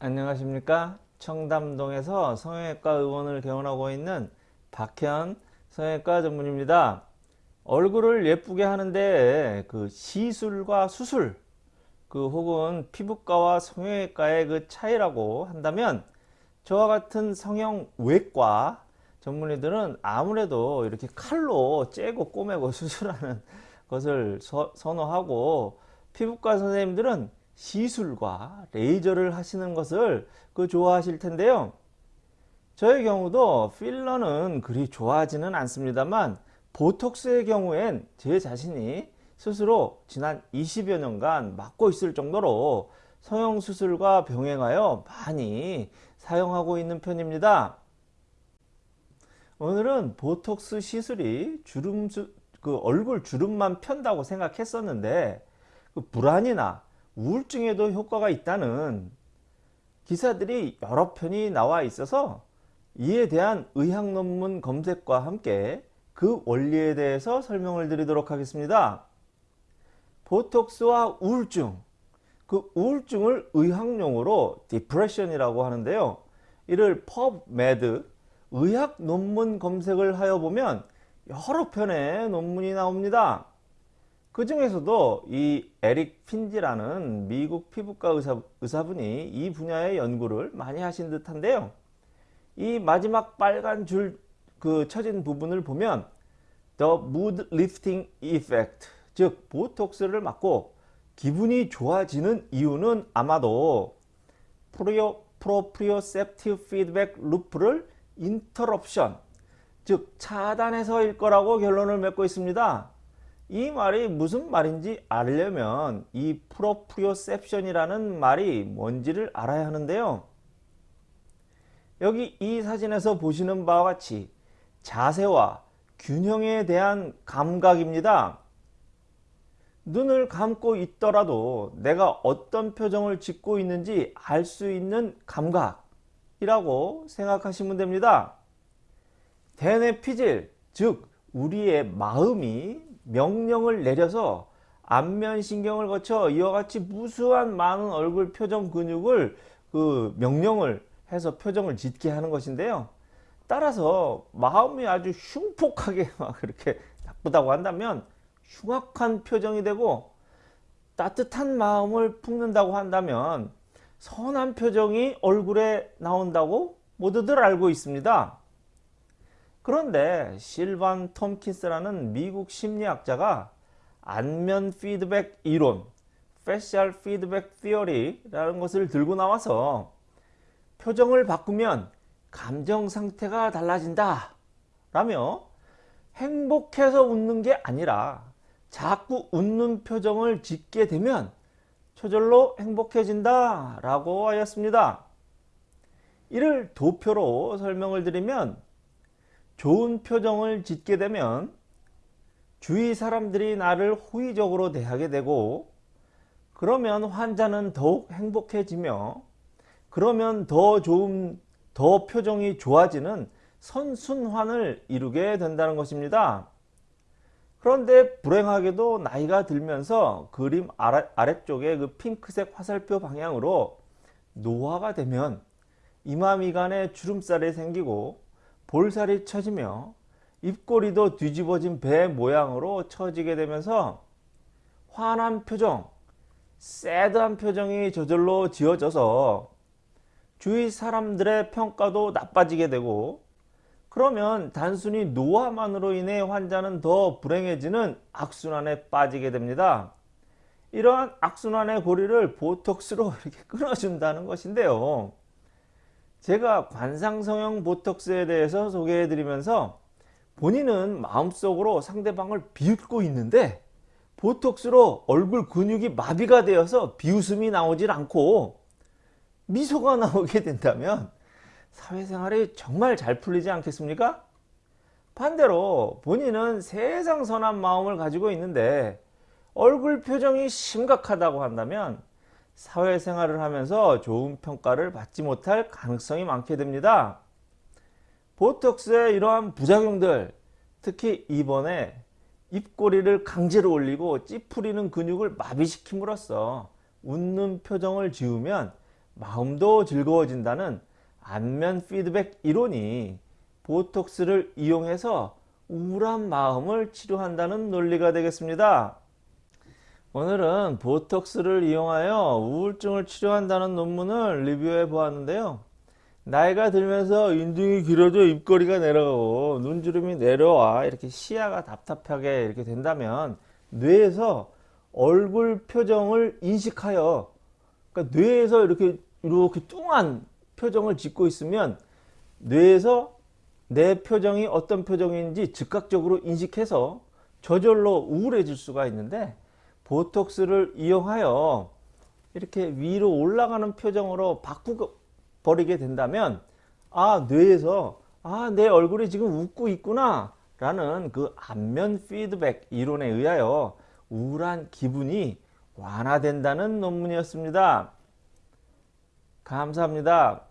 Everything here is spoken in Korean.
안녕하십니까? 청담동에서 성형외과 의원을 개원하고 있는 박현 성형외과 전문입니다. 얼굴을 예쁘게 하는데 그 시술과 수술 그 혹은 피부과와 성형외과의 그 차이라고 한다면 저와 같은 성형외과 전문의들은 아무래도 이렇게 칼로 째고 꼬매고 수술하는 것을 서, 선호하고 피부과 선생님들은 시술과 레이저를 하시는 것을 그 좋아하실 텐데요. 저의 경우도 필러는 그리 좋아하지는 않습니다만 보톡스의 경우엔 제 자신이 스스로 지난 20여 년간 맡고 있을 정도로 성형수술과 병행하여 많이 사용하고 있는 편입니다. 오늘은 보톡스 시술이 주름, 그 얼굴 주름만 편다고 생각했었는데 그 불안이나 우울증에도 효과가 있다는 기사들이 여러 편이 나와 있어서 이에 대한 의학 논문 검색과 함께 그 원리에 대해서 설명을 드리도록 하겠습니다. 보톡스와 우울증 그 우울증을 의학용어로 디프레션이라고 하는데요. 이를 PubMed 의학 논문 검색을 하여 보면 여러 편의 논문이 나옵니다. 그 중에서도 이 에릭 핀지라는 미국 피부과 의사, 의사분이 이 분야의 연구를 많이 하신 듯한데요. 이 마지막 빨간 줄 그 쳐진 부분을 보면 The Mood Lifting Effect 즉 보톡스를 맞고 기분이 좋아지는 이유는 아마도 prio, proprioceptive feedback loop를 interruption 즉 차단해서일 거라고 결론을 맺고 있습니다. 이 말이 무슨 말인지 알려면 이 proprioception이라는 말이 뭔지를 알아야 하는데요. 여기 이 사진에서 보시는 바와 같이 자세와 균형에 대한 감각입니다. 눈을 감고 있더라도 내가 어떤 표정을 짓고 있는지 알 수 있는 감각이라고 생각하시면 됩니다. 대뇌 피질, 즉 우리의 마음이 명령을 내려서 안면신경을 거쳐 이와 같이 무수한 많은 얼굴 표정 근육을 그 명령을 해서 표정을 짓게 하는 것인데요. 따라서 마음이 아주 흉폭하게 막 그렇게 나쁘다고 한다면 흉악한 표정이 되고 따뜻한 마음을 품는다고 한다면 선한 표정이 얼굴에 나온다고 모두들 알고 있습니다. 그런데 실반 톰킨스라는 미국 심리학자가 안면 피드백 이론, facial feedback theory라는 것을 들고 나와서 표정을 바꾸면 감정 상태가 달라진다 라며 행복해서 웃는 게 아니라 자꾸 웃는 표정을 짓게 되면 저절로 행복해진다 라고 하였습니다. 이를 도표로 설명을 드리면 좋은 표정을 짓게 되면 주위 사람들이 나를 호의적으로 대하게 되고 그러면 환자는 더욱 행복해지며 그러면 더 좋은 더 표정이 좋아지는 선순환을 이루게 된다는 것입니다. 그런데 불행하게도 나이가 들면서 그림 아래, 쪽에 그 핑크색 화살표 방향으로 노화가 되면 이마 미간에 주름살이 생기고 볼살이 처지며 입꼬리도 뒤집어진 배 모양으로 처지게 되면서 환한 표정, 새드한 표정이 저절로 지어져서 주위 사람들의 평가도 나빠지게 되고 그러면 단순히 노화만으로 인해 환자는 더 불행해지는 악순환에 빠지게 됩니다. 이러한 악순환의 고리를 보톡스로 이렇게 끊어준다는 것인데요. 제가 관상성형 보톡스에 대해서 소개해 드리면서 본인은 마음속으로 상대방을 비웃고 있는데 보톡스로 얼굴 근육이 마비가 되어서 비웃음이 나오질 않고 미소가 나오게 된다면 사회생활이 정말 잘 풀리지 않겠습니까? 반대로 본인은 세상 선한 마음을 가지고 있는데 얼굴 표정이 심각하다고 한다면 사회생활을 하면서 좋은 평가를 받지 못할 가능성이 많게 됩니다. 보톡스의 이러한 부작용들 특히 이번에 입꼬리를 강제로 올리고 찌푸리는 근육을 마비시킴으로써 웃는 표정을 지으면 마음도 즐거워진다는 안면 피드백 이론이 보톡스를 이용해서 우울한 마음을 치료한다는 논리가 되겠습니다. 오늘은 보톡스를 이용하여 우울증을 치료한다는 논문을 리뷰해 보았는데요. 나이가 들면서 인중이 길어져 입꼬리가 내려가고 눈주름이 내려와 이렇게 시야가 답답하게 이렇게 된다면 뇌에서 얼굴 표정을 인식하여 그러니까 뇌에서 이렇게 이렇게 뚱한 표정을 짓고 있으면 뇌에서 내 표정이 어떤 표정인지 즉각적으로 인식해서 저절로 우울해질 수가 있는데 보톡스를 이용하여 이렇게 위로 올라가는 표정으로 바꾸고 버리게 된다면 아 뇌에서 아 내 얼굴이 지금 웃고 있구나 라는 그 안면 피드백 이론에 의하여 우울한 기분이 완화된다는 논문이었습니다. 감사합니다.